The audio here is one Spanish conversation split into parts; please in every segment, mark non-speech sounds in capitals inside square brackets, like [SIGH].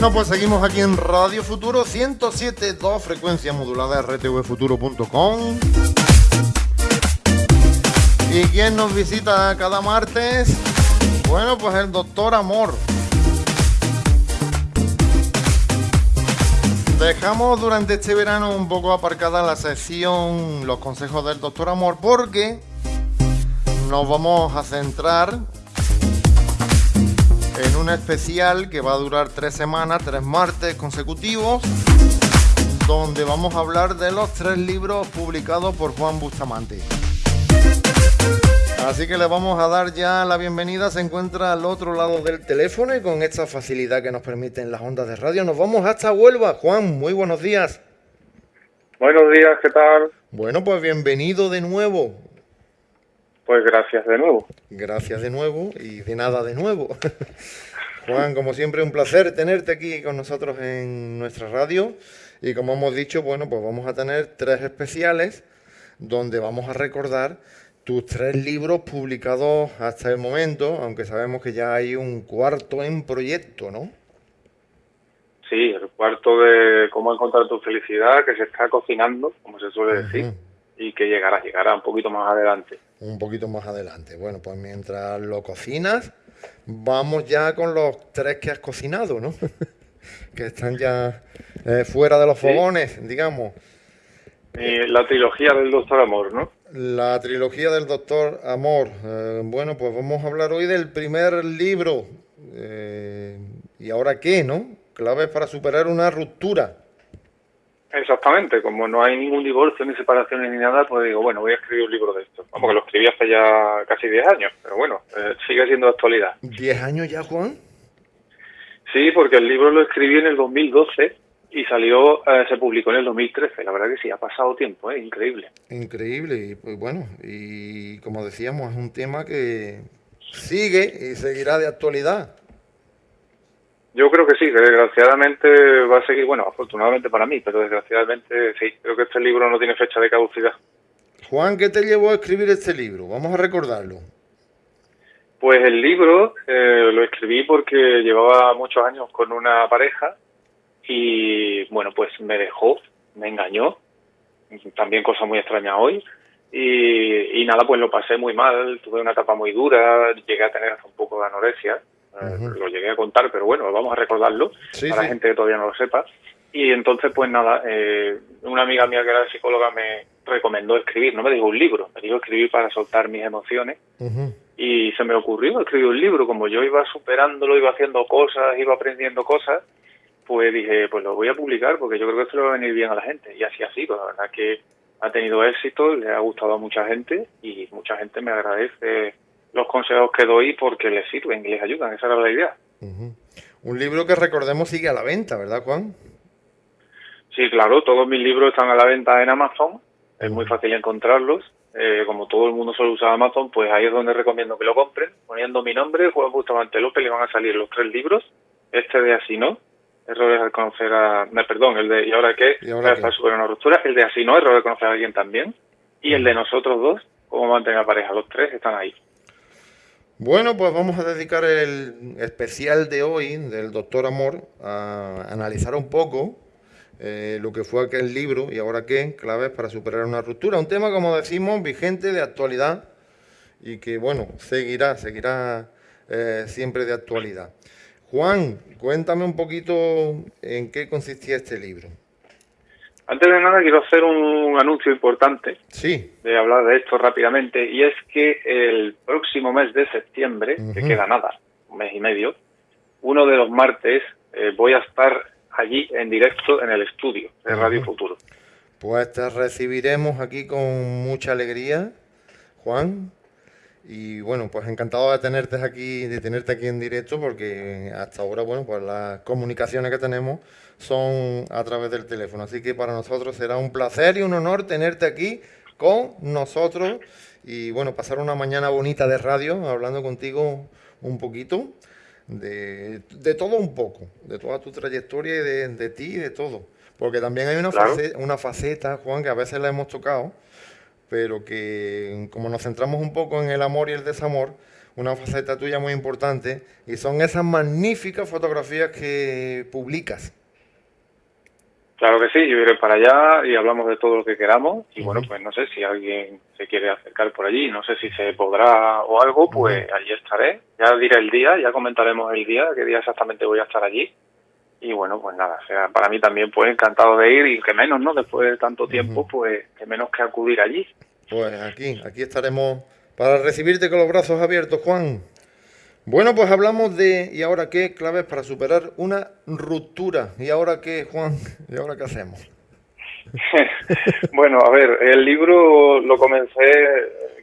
Bueno, pues seguimos aquí en Radio Futuro 107.2, frecuencia modulada rtvfuturo.com. ¿Y quién nos visita cada martes? Bueno, pues el doctor Amor. Dejamos durante este verano un poco aparcada la sección Los consejos del doctor Amor porque nos vamos a centrar en un especial que va a durar tres semanas, tres martes consecutivos, donde vamos a hablar de los tres libros publicados por Juan Bustamante. Así que le vamos a dar ya la bienvenida. Se encuentra al otro lado del teléfono y con esta facilidad que nos permiten las ondas de radio nos vamos hasta Huelva. Juan, muy buenos días. Buenos días, ¿qué tal? Bueno, pues bienvenido de nuevo. Pues gracias de nuevo. Gracias de nuevo y de nada de nuevo. [LAUGHS] Juan, como siempre, un placer tenerte aquí con nosotros en nuestra radio. Y como hemos dicho, bueno, pues vamos a tener tres especiales donde vamos a recordar tus tres libros publicados hasta el momento, aunque sabemos que ya hay un cuarto en proyecto, ¿no? Sí, el cuarto de cómo encontrar tu felicidad, que se está cocinando, como se suele decir, y que llegará, llegará un poquito más adelante un poquito más adelante. Bueno, pues mientras lo cocinas, vamos ya con los tres que has cocinado, ¿no? [LAUGHS] que están ya eh, fuera de los fogones, digamos. la trilogía del Doctor Amor, ¿no? La trilogía del Doctor Amor. Eh, bueno, pues vamos a hablar hoy del primer libro. Eh, ¿Y ahora qué, no? Claves para superar una ruptura. Exactamente, como no hay ningún divorcio, ni separaciones, ni nada, pues digo, bueno, voy a escribir un libro de esto. Vamos, que lo escribí hace ya casi 10 años, pero bueno, eh, sigue siendo de actualidad. ¿10 años ya, Juan? Sí, porque el libro lo escribí en el 2012 y salió, eh, se publicó en el 2013. La verdad que sí, ha pasado tiempo, ¿eh? increíble. Increíble, y pues bueno, y como decíamos, es un tema que sigue y seguirá de actualidad. Yo creo que sí, que desgraciadamente va a seguir, bueno, afortunadamente para mí, pero desgraciadamente sí, creo que este libro no tiene fecha de caducidad. Juan, ¿qué te llevó a escribir este libro? Vamos a recordarlo. Pues el libro eh, lo escribí porque llevaba muchos años con una pareja y bueno, pues me dejó, me engañó, también cosa muy extraña hoy, y, y nada, pues lo pasé muy mal, tuve una etapa muy dura, llegué a tener hasta un poco de anorexia, lo llegué a contar, pero bueno, vamos a recordarlo para la gente que todavía no lo sepa. Y entonces, pues nada, eh, una amiga mía que era psicóloga me recomendó escribir, no me dijo un libro, me dijo escribir para soltar mis emociones. Y se me ocurrió escribir un libro, como yo iba superándolo, iba haciendo cosas, iba aprendiendo cosas, pues dije, pues lo voy a publicar porque yo creo que esto le va a venir bien a la gente. Y así ha sido, la verdad que ha tenido éxito, le ha gustado a mucha gente y mucha gente me agradece los consejos que doy porque les sirven y les ayudan. Esa era la idea. Un libro que recordemos sigue a la venta, ¿verdad, Juan? Sí, claro, todos mis libros están a la venta en Amazon. Es muy fácil encontrarlos. Eh, como todo el mundo suele usar Amazon, pues ahí es donde recomiendo que lo compren. Poniendo mi nombre, Juan Bustamante López, le van a salir los tres libros. Este de Así no, Errores al conocer a... No, perdón, el de ¿Y ahora qué? ¿Y ahora qué? una ruptura. El de Así no, Errores al conocer a alguien también. Y el de Nosotros dos, Cómo mantener a pareja. Los tres están ahí. Bueno, pues vamos a dedicar el especial de hoy del Doctor Amor a analizar un poco eh, lo que fue aquel libro y ahora qué, claves para superar una ruptura. Un tema, como decimos, vigente, de actualidad y que, bueno, seguirá, seguirá eh, siempre de actualidad. Juan, cuéntame un poquito en qué consistía este libro. Antes de nada quiero hacer un anuncio importante. Sí. De hablar de esto rápidamente y es que el próximo mes de septiembre, que queda nada, un mes y medio, uno de los martes eh, voy a estar allí en directo en el estudio de Radio Futuro. Pues te recibiremos aquí con mucha alegría, Juan. Y bueno, pues encantado de tenerte aquí, de tenerte aquí en directo, porque hasta ahora, bueno, pues las comunicaciones que tenemos son a través del teléfono. Así que para nosotros será un placer y un honor tenerte aquí con nosotros y bueno, pasar una mañana bonita de radio hablando contigo un poquito de, todo un poco, de toda tu trayectoria y de, ti y de todo. Porque también hay una, una faceta, Juan, que a veces la hemos tocado, pero que como nos centramos un poco en el amor y el desamor, una faceta tuya muy importante y son esas magníficas fotografías que publicas. Claro que sí, yo iré para allá y hablamos de todo lo que queramos. Y bueno, pues no sé si alguien se quiere acercar por allí, no sé si se podrá o algo, pues allí estaré. Ya diré el día, ya comentaremos el día, qué día exactamente voy a estar allí. Y bueno, pues nada, sea, para mí también pues encantado de ir y que menos, ¿no? Después de tanto tiempo, pues que menos que acudir allí. Pues aquí, aquí estaremos para recibirte con los brazos abiertos, Juan. Bueno, pues hablamos de ¿y ahora qué? Claves para superar una ruptura. ¿Y ahora qué, Juan? ¿Y ahora qué hacemos? [LAUGHS] bueno, a ver, el libro lo comencé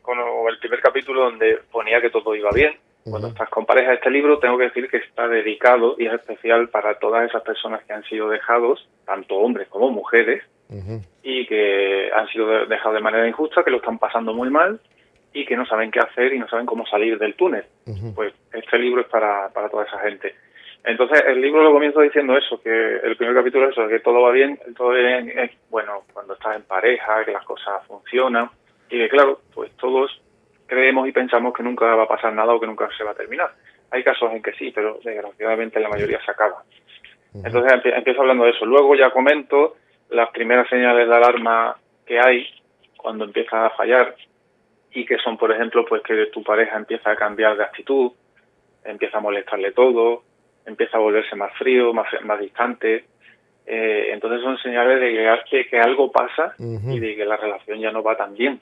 con el primer capítulo donde ponía que todo iba bien. Cuando estás con pareja, este libro tengo que decir que está dedicado y es especial para todas esas personas que han sido dejados, tanto hombres como mujeres, y que han sido dejados de manera injusta, que lo están pasando muy mal y que no saben qué hacer y no saben cómo salir del túnel. Pues este libro es para, para toda esa gente. Entonces, el libro lo comienzo diciendo eso, que el primer capítulo es eso, que todo va bien, todo bien es, bueno, cuando estás en pareja, que las cosas funcionan, y que claro, pues todos creemos y pensamos que nunca va a pasar nada o que nunca se va a terminar. Hay casos en que sí, pero desgraciadamente la mayoría se acaba. Entonces empiezo hablando de eso. Luego ya comento las primeras señales de alarma que hay cuando empieza a fallar y que son, por ejemplo, pues que tu pareja empieza a cambiar de actitud, empieza a molestarle todo, empieza a volverse más frío, más, más distante. Eh, entonces son señales de que, que algo pasa y de que la relación ya no va tan bien.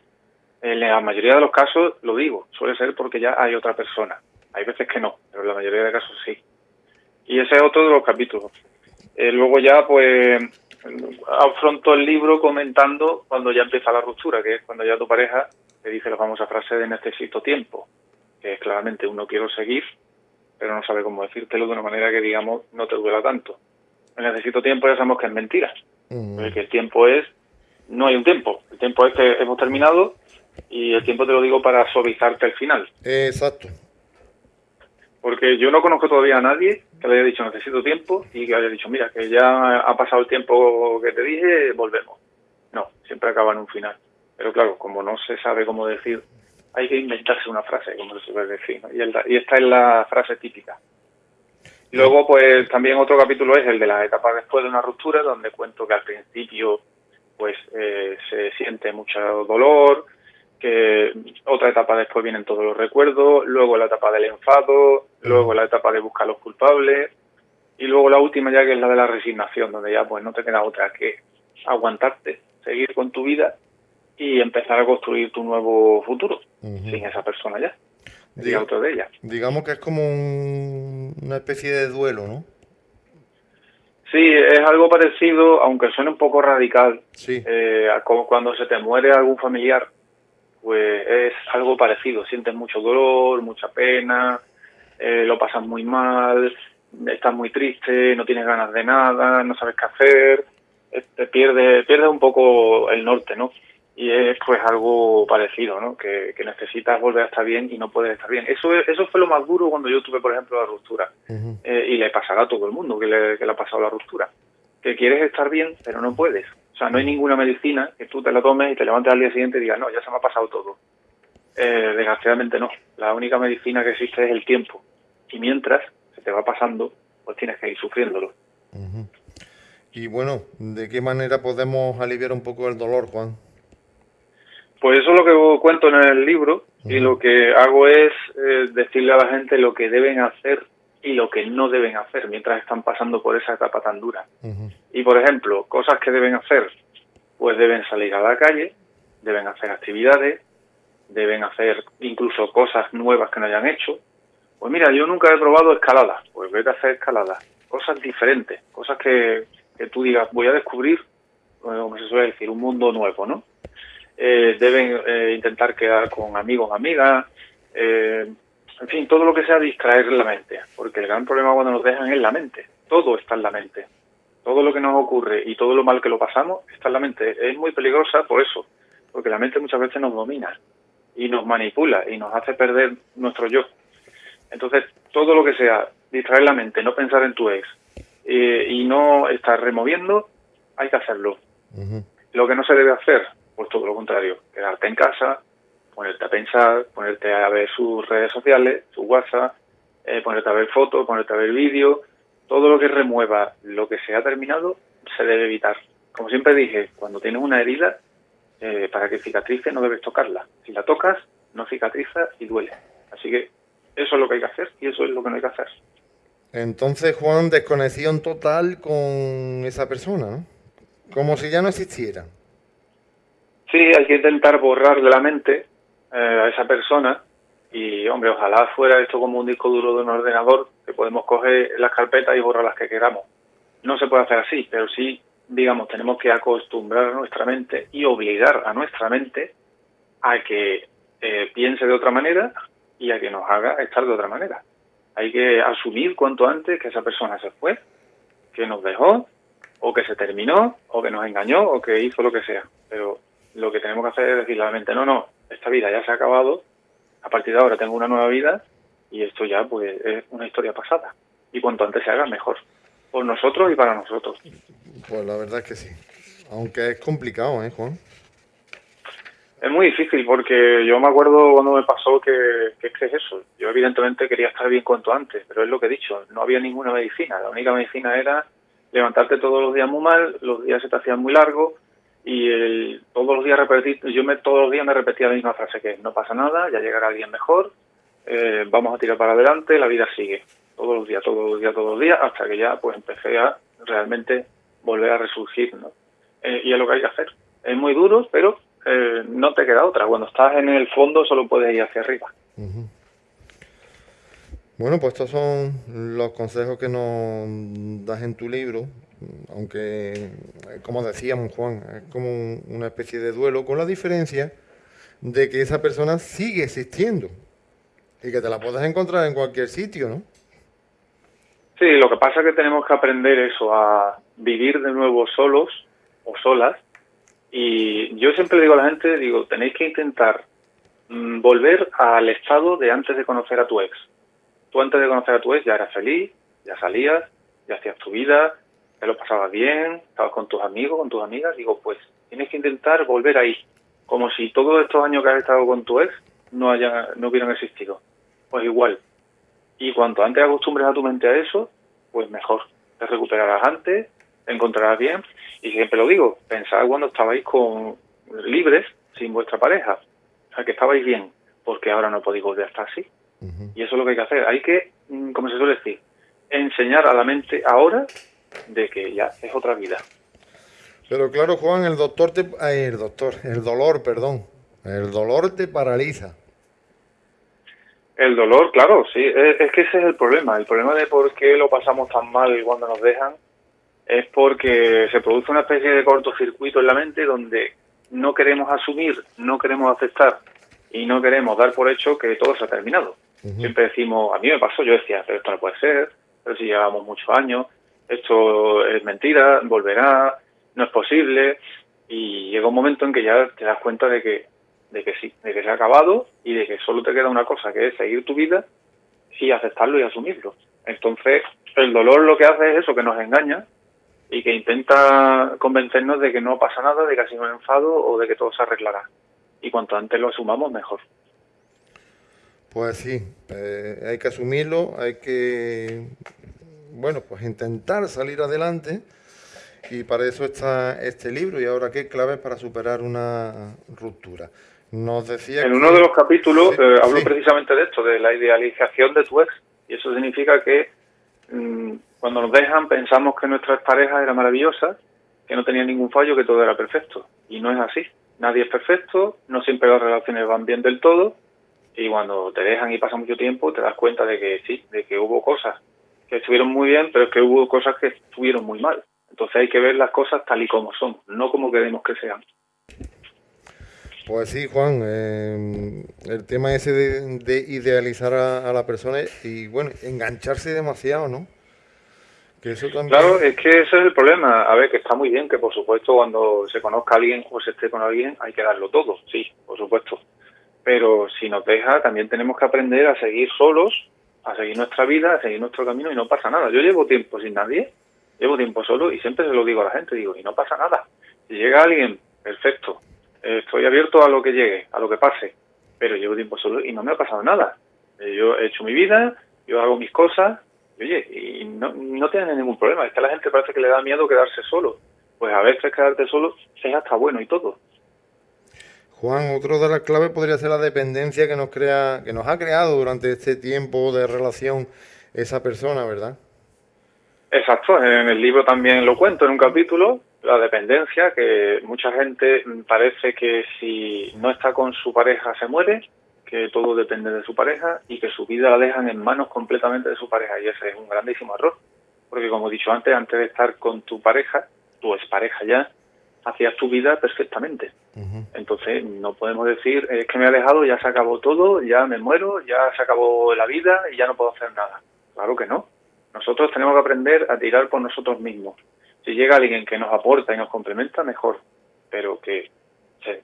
En la mayoría de los casos, lo digo, suele ser porque ya hay otra persona. Hay veces que no, pero en la mayoría de casos sí. Y ese es otro de los capítulos. Eh, luego ya, pues, afronto el libro comentando cuando ya empieza la ruptura, que es cuando ya tu pareja te dice la famosa frase de necesito tiempo, que es claramente uno quiero seguir, pero no sabe cómo decírtelo de una manera que, digamos, no te duela tanto. El necesito tiempo ya sabemos que es mentira, que el tiempo es, no hay un tiempo, el tiempo es que hemos terminado y el tiempo te lo digo para suavizarte el final. Exacto. Porque yo no conozco todavía a nadie que le haya dicho necesito tiempo y que haya dicho, mira, que ya ha pasado el tiempo que te dije, volvemos. No, siempre acaba en un final. Pero claro, como no se sabe cómo decir, hay que inventarse una frase, como se suele decir. Y, esta es la frase típica. Luego, pues también otro capítulo es el de las etapas después de una ruptura, donde cuento que al principio pues eh, se siente mucho dolor, que otra etapa después vienen todos los recuerdos, luego la etapa del enfado, luego la etapa de buscar los culpables y luego la última ya que es la de la resignación, donde ya pues no te queda otra que aguantarte, seguir con tu vida y empezar a construir tu nuevo futuro sin esa persona ya, otra de ella. Digamos que es como una especie de duelo, ¿no? Sí, es algo parecido, aunque suene un poco radical, sí. eh, como cuando se te muere algún familiar pues es algo parecido. Sientes mucho dolor, mucha pena, eh, lo pasas muy mal, estás muy triste, no tienes ganas de nada, no sabes qué hacer, eh, te pierdes, pierdes un poco el norte, ¿no? Y es pues algo parecido, ¿no? Que, necesitas volver a estar bien y no puedes estar bien. Eso eso fue lo más duro cuando yo tuve, por ejemplo, la ruptura. Eh, y le pasará a todo el mundo que le, que le ha pasado la ruptura. Que quieres estar bien, pero no puedes o sea, no hay ninguna medicina que tú te la tomes y te levantes al día siguiente y digas, no, ya se me ha pasado todo. Eh, desgraciadamente no. La única medicina que existe es el tiempo. Y mientras se te va pasando, pues tienes que ir sufriéndolo. Y bueno, ¿de qué manera podemos aliviar un poco el dolor, Juan? Pues eso es lo que cuento en el libro y lo que hago es eh, decirle a la gente lo que deben hacer y lo que no deben hacer mientras están pasando por esa etapa tan dura. Y por ejemplo, cosas que deben hacer, pues deben salir a la calle, deben hacer actividades, deben hacer incluso cosas nuevas que no hayan hecho. Pues mira, yo nunca he probado escalada, pues vete a hacer escalada. Cosas diferentes, cosas que, que tú digas, voy a descubrir, como se suele decir, un mundo nuevo, ¿no? Eh, deben eh, intentar quedar con amigos, amigas, eh, en fin, todo lo que sea distraer la mente, porque el gran problema cuando nos dejan es la mente, todo está en la mente, todo lo que nos ocurre y todo lo mal que lo pasamos está en la mente, es muy peligrosa por eso, porque la mente muchas veces nos domina y nos manipula y nos hace perder nuestro yo. Entonces, todo lo que sea distraer la mente, no pensar en tu ex eh, y no estar removiendo, hay que hacerlo. Lo que no se debe hacer, pues todo lo contrario, quedarte en casa, ponerte a pensar, ponerte a ver sus redes sociales, su WhatsApp, eh, ponerte a ver fotos, ponerte a ver vídeos, todo lo que remueva lo que se ha terminado se debe evitar. Como siempre dije, cuando tienes una herida, eh, para que cicatrice no debes tocarla. Si la tocas, no cicatriza y duele. Así que eso es lo que hay que hacer y eso es lo que no hay que hacer. Entonces, Juan, desconexión total con esa persona, ¿no? Como si ya no existiera. Sí, hay que intentar borrar de la mente eh, a esa persona y, hombre, ojalá fuera esto como un disco duro de un ordenador que podemos coger las carpetas y borrar las que queramos. No se puede hacer así, pero sí, digamos, tenemos que acostumbrar a nuestra mente y obligar a nuestra mente a que eh, piense de otra manera y a que nos haga estar de otra manera. Hay que asumir cuanto antes que esa persona se fue, que nos dejó, o que se terminó, o que nos engañó, o que hizo lo que sea. Pero lo que tenemos que hacer es decirle a la mente, no, no, esta vida ya se ha acabado, a partir de ahora tengo una nueva vida y esto ya pues es una historia pasada. Y cuanto antes se haga, mejor. Por nosotros y para nosotros. Pues la verdad es que sí. Aunque es complicado, ¿eh, Juan? Es muy difícil porque yo me acuerdo cuando me pasó que, que, es que es eso. Yo evidentemente quería estar bien cuanto antes, pero es lo que he dicho, no había ninguna medicina. La única medicina era levantarte todos los días muy mal, los días se te hacían muy largos y el, todos los días repetir, yo me, todos los días me repetía la misma frase que no pasa nada, ya llegará alguien mejor, eh, vamos a tirar para adelante, la vida sigue. Todos los días, todos los días, todos los días, hasta que ya pues empecé a realmente volver a resurgir, ¿no? Eh, y es lo que hay que hacer. Es muy duro, pero eh, no te queda otra. Cuando estás en el fondo solo puedes ir hacia arriba. Bueno, pues estos son los consejos que nos das en tu libro, aunque, como decíamos Juan, es como una especie de duelo, con la diferencia de que esa persona sigue existiendo y que te la puedes encontrar en cualquier sitio, ¿no? Sí, lo que pasa es que tenemos que aprender eso, a vivir de nuevo solos o solas y yo siempre digo a la gente, digo, tenéis que intentar mm, volver al estado de antes de conocer a tu ex. Tú antes de conocer a tu ex ya eras feliz, ya salías, ya hacías tu vida, ya lo pasabas bien, estabas con tus amigos, con tus amigas. Digo, pues tienes que intentar volver ahí, como si todos estos años que has estado con tu ex no, haya, no hubieran existido. Pues igual. Y cuanto antes acostumbres a tu mente a eso, pues mejor. Te recuperarás antes, te encontrarás bien y siempre lo digo, pensad cuando estabais con libres, sin vuestra pareja, o sea, que estabais bien, porque ahora no podéis volver a estar así. Y eso es lo que hay que hacer. Hay que, mm, como se suele decir, enseñar a la mente ahora de que ya es otra vida. Pero claro, Juan, el doctor te... el doctor, el dolor, perdón. El dolor te paraliza. El dolor, claro, sí. Es, es, que ese es el problema. El problema de por qué lo pasamos tan mal cuando nos dejan es porque se produce una especie de cortocircuito en la mente donde no queremos asumir, no queremos aceptar y no queremos dar por hecho que todo se ha terminado. Siempre decimos, a mí me pasó, yo decía, pero esto no puede ser, pero si llevamos muchos años, esto es mentira, volverá, no es posible, y llega un momento en que ya te das cuenta de que, de que sí, de que se ha acabado y de que solo te queda una cosa, que es seguir tu vida y aceptarlo y asumirlo. Entonces, el dolor lo que hace es eso, que nos engaña y que intenta convencernos de que no pasa nada, de que ha sido un enfado o de que todo se arreglará. Y cuanto antes lo asumamos, mejor. Pues sí, eh, hay que asumirlo, hay que, bueno, pues intentar salir adelante y para eso está este libro y ahora qué claves para superar una ruptura. Nos decía en uno de los capítulos eh, hablo precisamente de esto, de la idealización de tu ex y eso significa que mm, cuando nos dejan pensamos que nuestra pareja era maravillosa, que no tenía ningún fallo, que todo era perfecto. Y no es así. Nadie es perfecto, no siempre las relaciones van bien del todo. Y cuando te dejan y pasa mucho tiempo, te das cuenta de que sí, de que hubo cosas que estuvieron muy bien, pero es que hubo cosas que estuvieron muy mal. Entonces hay que ver las cosas tal y como son, no como queremos que sean. Pues sí, Juan, eh, el tema ese de, idealizar a, a, la persona y, bueno, engancharse demasiado, ¿no? Claro, es que ese es el problema. A ver, que está muy bien que, por supuesto, cuando se conozca a alguien o se esté con alguien, hay que darlo todo, sí, por supuesto. Pero si nos deja, también tenemos que aprender a seguir solos, a seguir nuestra vida, a seguir nuestro camino y no pasa nada. Yo llevo tiempo sin nadie, llevo tiempo solo y siempre se lo digo a la gente, digo, y no pasa nada. Si llega alguien, perfecto, estoy abierto a lo que llegue, a lo que pase. pero llevo tiempo solo y no me ha pasado nada. Eh, yo he hecho mi vida, yo hago mis cosas, y oye, y no, no tienen ningún problema. Es que a la gente parece que le da miedo quedarse solo. Pues a veces quedarte solo es hasta bueno y todo. Juan, otro de las claves podría ser la dependencia que nos crea, que nos ha creado durante este tiempo de relación esa persona, ¿verdad? Exacto, en el libro también lo cuento en un capítulo, la dependencia, que mucha gente parece que si no está con su pareja se muere, que todo depende de su pareja y que su vida la dejan en manos completamente de su pareja y ese es un grandísimo error, porque como he dicho antes, antes de estar con tu pareja, tu pareja ya, hacías tu vida perfectamente. Entonces no podemos decir, es que me ha dejado, ya se acabó todo, ya me muero, ya se acabó la vida y ya no puedo hacer nada. Claro que no. Nosotros tenemos que aprender a tirar por nosotros mismos. Si llega alguien que nos aporta y nos complementa, mejor. Pero que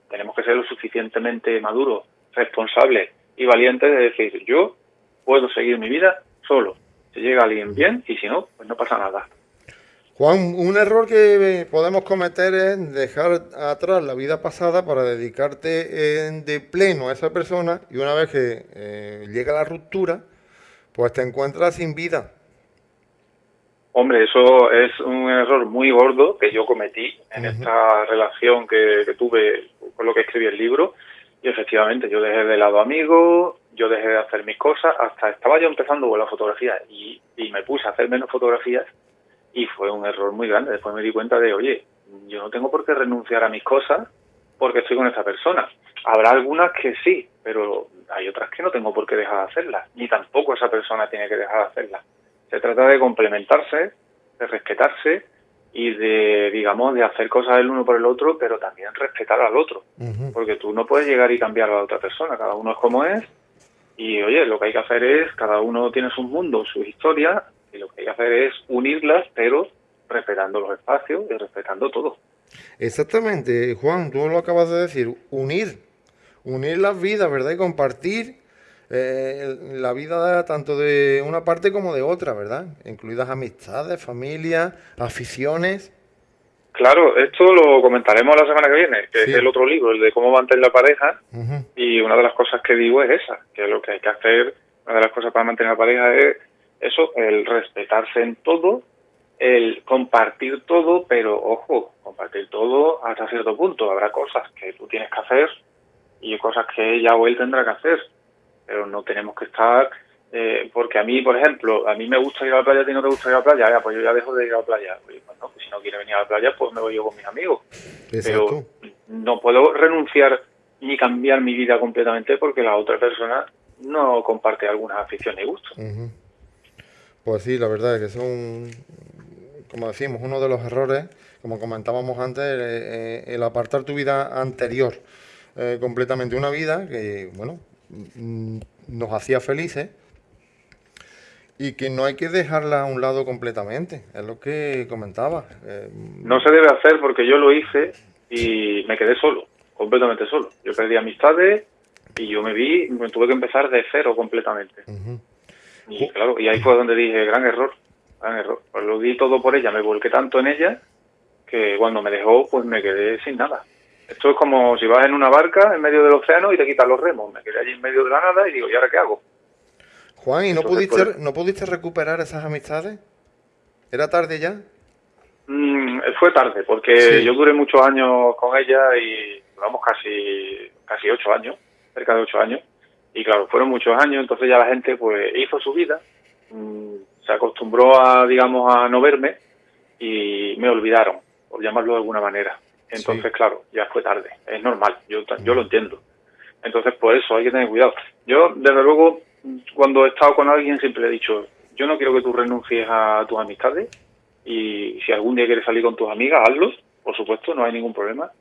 tenemos que ser lo suficientemente maduros, responsables y valientes de decir, yo puedo seguir mi vida solo. Si llega alguien bien y si no, pues no pasa nada. Juan, un error que podemos cometer es dejar atrás la vida pasada para dedicarte de pleno a esa persona y una vez que eh, llega la ruptura, pues te encuentras sin vida. Hombre, eso es un error muy gordo que yo cometí en esta relación que, tuve con lo que escribí el libro. Y efectivamente, yo dejé de lado amigos, yo dejé de hacer mis cosas, hasta estaba yo empezando con la fotografía y, y me puse a hacer menos fotografías y fue un error muy grande. Después me di cuenta de, oye, yo no tengo por qué renunciar a mis cosas porque estoy con esa persona. Habrá algunas que sí, pero hay otras que no tengo por qué dejar de hacerlas, ni tampoco esa persona tiene que dejar de hacerlas. Se trata de complementarse, de respetarse y de, digamos, de hacer cosas el uno por el otro, pero también respetar al otro. Porque tú no puedes llegar y cambiar a la otra persona, cada uno es como es. Y oye, lo que hay que hacer es, cada uno tiene su mundo, su historia, y lo que hay que hacer es unirlas, pero respetando los espacios y respetando todo. Exactamente, Juan, tú lo acabas de decir, unir, unir las vidas, ¿verdad? Y compartir eh, la vida tanto de una parte como de otra, ¿verdad? Incluidas amistades, familias, aficiones. Claro, esto lo comentaremos la semana que viene, que es el otro libro, el de cómo mantener la pareja. Y una de las cosas que digo es esa, que lo que hay que hacer, una de las cosas para mantener la pareja es eso, el respetarse en todo, el compartir todo, pero ojo, compartir todo hasta cierto punto. Habrá cosas que tú tienes que hacer y cosas que ella o él tendrá que hacer pero no tenemos que estar eh, porque a mí, por ejemplo, a mí me gusta ir a la playa, a ti no te gusta ir a la playa, ya, pues yo ya dejo de ir a la playa. Pues, no, pues si no quiere venir a la playa, pues me voy yo con mis amigos. Pero no puedo renunciar ni cambiar mi vida completamente porque la otra persona no comparte algunas aficiones y gustos. Pues sí, la verdad es que son, como decimos, uno de los errores, como comentábamos antes, eh, el apartar tu vida anterior eh, completamente. Una vida que, bueno, Mm, nos hacía felices y que no hay que dejarla a un lado completamente, es lo que comentaba. Eh, no se debe hacer porque yo lo hice y me quedé solo, completamente solo. Yo perdí amistades y yo me vi, me tuve que empezar de cero completamente. Y claro, y ahí fue donde dije, gran error, gran error. Pues lo di todo por ella, me volqué tanto en ella que cuando me dejó, pues me quedé sin nada. Esto es como si vas en una barca en medio del océano y te quitas los remos. Me quedé allí en medio de la nada y digo, ¿y ahora qué hago? Juan, ¿y no, pudiste, pues, no pudiste recuperar esas amistades? ¿Era tarde ya? Mm, fue tarde, porque yo duré muchos años con ella y duramos casi, casi ocho años, cerca de ocho años. Y claro, fueron muchos años, entonces ya la gente pues hizo su vida, mm, se acostumbró a, digamos, a no verme y me olvidaron, por llamarlo de alguna manera. Entonces, claro, ya fue tarde. Es normal, yo, yo lo entiendo. Entonces, por eso hay que tener cuidado. Yo, desde luego, cuando he estado con alguien, siempre le he dicho, yo no quiero que tú renuncies a tus amistades y si algún día quieres salir con tus amigas, hazlo, por supuesto, no hay ningún problema.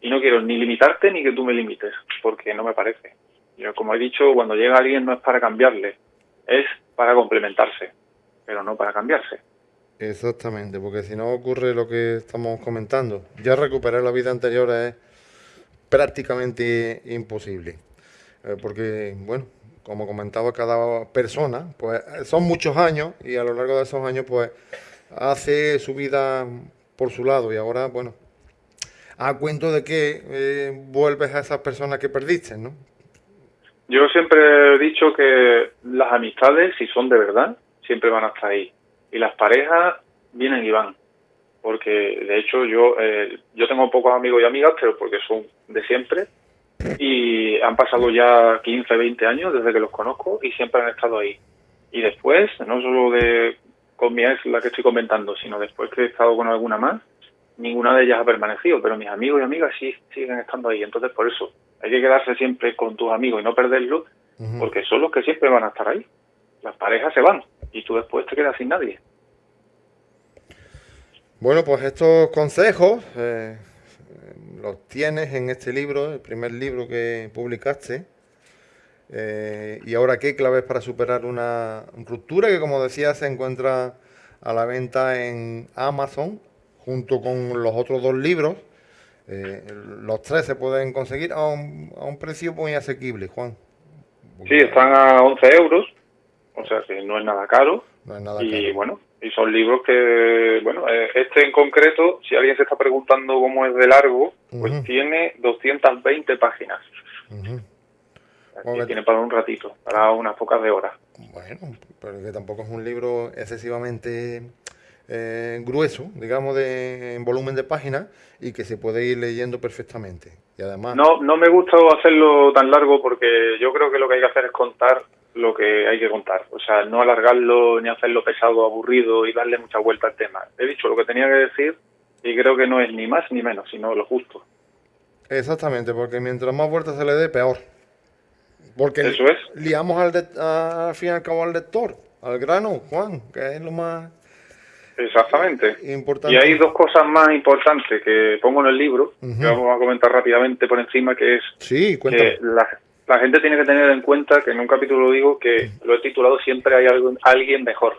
Y no quiero ni limitarte ni que tú me limites, porque no me parece. Yo, como he dicho, cuando llega alguien no es para cambiarle, es para complementarse, pero no para cambiarse. Exactamente, porque si no ocurre lo que estamos comentando, ya recuperar la vida anterior es prácticamente imposible. Eh, porque, bueno, como comentaba cada persona, pues son muchos años y a lo largo de esos años, pues hace su vida por su lado y ahora, bueno, a cuento de que eh, vuelves a esas personas que perdiste, ¿no? Yo siempre he dicho que las amistades, si son de verdad, siempre van a estar ahí. Y las parejas vienen y van. Porque de hecho yo, eh, yo tengo pocos amigos y amigas, pero porque son de siempre. Y han pasado ya 15, 20 años desde que los conozco y siempre han estado ahí. Y después, no solo de con mi ex, la que estoy comentando, sino después que he estado con alguna más, ninguna de ellas ha permanecido, pero mis amigos y amigas sí siguen estando ahí. Entonces, por eso, hay que quedarse siempre con tus amigos y no perderlos, porque son los que siempre van a estar ahí. Las parejas se van y tú después te quedas sin nadie. Bueno, pues estos consejos eh, los tienes en este libro, el primer libro que publicaste. Eh, ¿Y ahora qué claves para superar una ruptura que, como decía, se encuentra a la venta en Amazon junto con los otros dos libros? Eh, los tres se pueden conseguir a un, a un precio muy asequible, Juan. Sí, están a 11 euros, o sea que no es nada caro. No es nada y caro. bueno, y son libros que, bueno, eh, este en concreto, si alguien se está preguntando cómo es de largo, pues Ujú. tiene 220 páginas. Aquí Joder. tiene para un ratito, para unas pocas de horas. Bueno, pero que tampoco es un libro excesivamente eh, grueso, digamos, de, en volumen de páginas y que se puede ir leyendo perfectamente. Y además, No, no me gusta hacerlo tan largo porque yo creo que lo que hay que hacer es contar lo que hay que contar. O sea, no alargarlo ni hacerlo pesado, aburrido y darle mucha vuelta al tema. He dicho lo que tenía que decir y creo que no es ni más ni menos, sino lo justo. exactamente, porque mientras más vueltas se le dé, peor. Porque Eso es. liamos al, de- a- al fin y al cabo al lector, al grano, Juan, que es lo más Exactamente. importante. Y hay dos cosas más importantes que pongo en el libro, que vamos a comentar rápidamente por encima, que es Sí, que la, la gente tiene que tener en cuenta que en un capítulo lo digo que lo he titulado siempre hay algo, alguien mejor.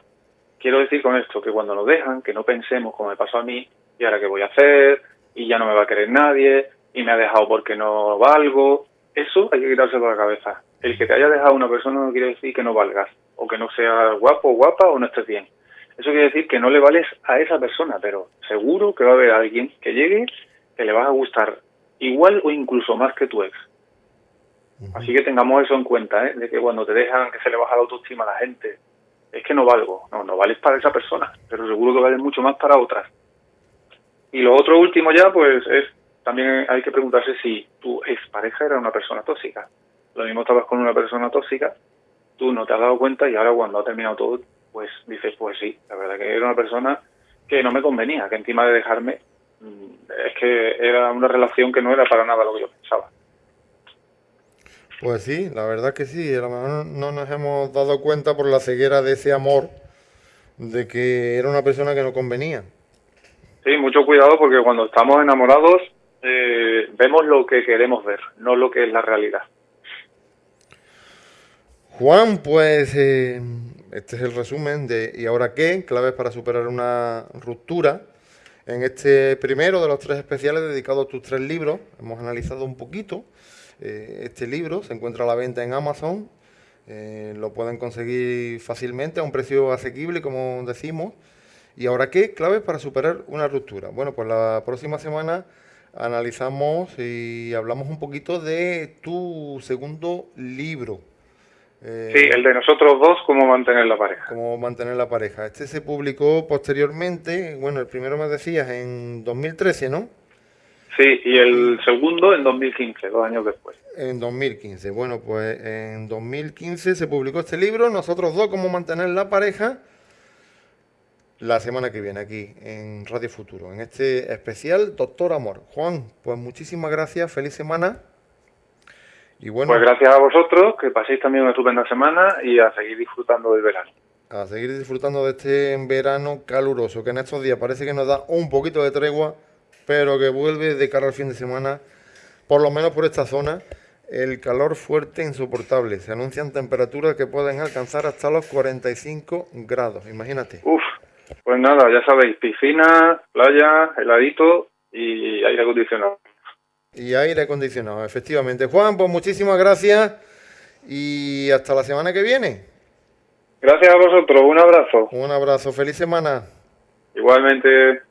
Quiero decir con esto que cuando nos dejan, que no pensemos como me pasó a mí, y ahora qué voy a hacer, y ya no me va a querer nadie, y me ha dejado porque no valgo. Eso hay que quitárselo de la cabeza. El que te haya dejado una persona no quiere decir que no valgas, o que no sea guapo o guapa o no estés bien. Eso quiere decir que no le vales a esa persona, pero seguro que va a haber alguien que llegue que le vas a gustar igual o incluso más que tu ex. Así que tengamos eso en cuenta, ¿eh? de que cuando te dejan que se le baja la autoestima a la gente, es que no valgo. No, no vales para esa persona, pero seguro que vales mucho más para otras. Y lo otro último ya, pues es, también hay que preguntarse si tu expareja era una persona tóxica. Lo mismo estabas con una persona tóxica, tú no te has dado cuenta y ahora cuando ha terminado todo, pues dices, pues sí, la verdad que era una persona que no me convenía, que encima de dejarme, mm, es que era una relación que no era para nada lo que yo pensaba. Pues sí, la verdad que sí, a lo mejor no nos hemos dado cuenta por la ceguera de ese amor de que era una persona que no convenía. Sí, mucho cuidado porque cuando estamos enamorados eh, vemos lo que queremos ver, no lo que es la realidad. Juan, pues eh, este es el resumen de ¿Y ahora qué? Claves para superar una ruptura. En este primero de los tres especiales dedicados a tus tres libros, hemos analizado un poquito. eh, este libro se encuentra a la venta en Amazon. eh, lo pueden conseguir fácilmente a un precio asequible, como decimos. ¿Y ahora qué? Claves para superar una ruptura. Bueno, pues la próxima semana analizamos y hablamos un poquito de tu segundo libro. Eh, Sí, el de nosotros dos, cómo mantener la pareja. cómo mantener la pareja. Este se publicó posteriormente, bueno, el primero me decías en 2013, ¿no? Sí, y el segundo en 2015, dos años después. En 2015. Bueno, pues en 2015 se publicó este libro, Nosotros dos, cómo mantener la pareja, la semana que viene aquí en Radio Futuro, en este especial Doctor Amor. Juan, pues muchísimas gracias, feliz semana. Y bueno, Pues gracias a vosotros, que paséis también una estupenda semana y a seguir disfrutando del verano. a seguir disfrutando de este verano caluroso, que en estos días parece que nos da un poquito de tregua, pero que vuelve de cara al fin de semana, por lo menos por esta zona, el calor fuerte e insoportable. Se anuncian temperaturas que pueden alcanzar hasta los 45 grados, imagínate. Uf, pues nada, ya sabéis, piscina, playa, heladito y aire acondicionado. Y aire acondicionado, efectivamente. Juan, pues muchísimas gracias y hasta la semana que viene. Gracias a vosotros, un abrazo. Un abrazo, feliz semana. Igualmente.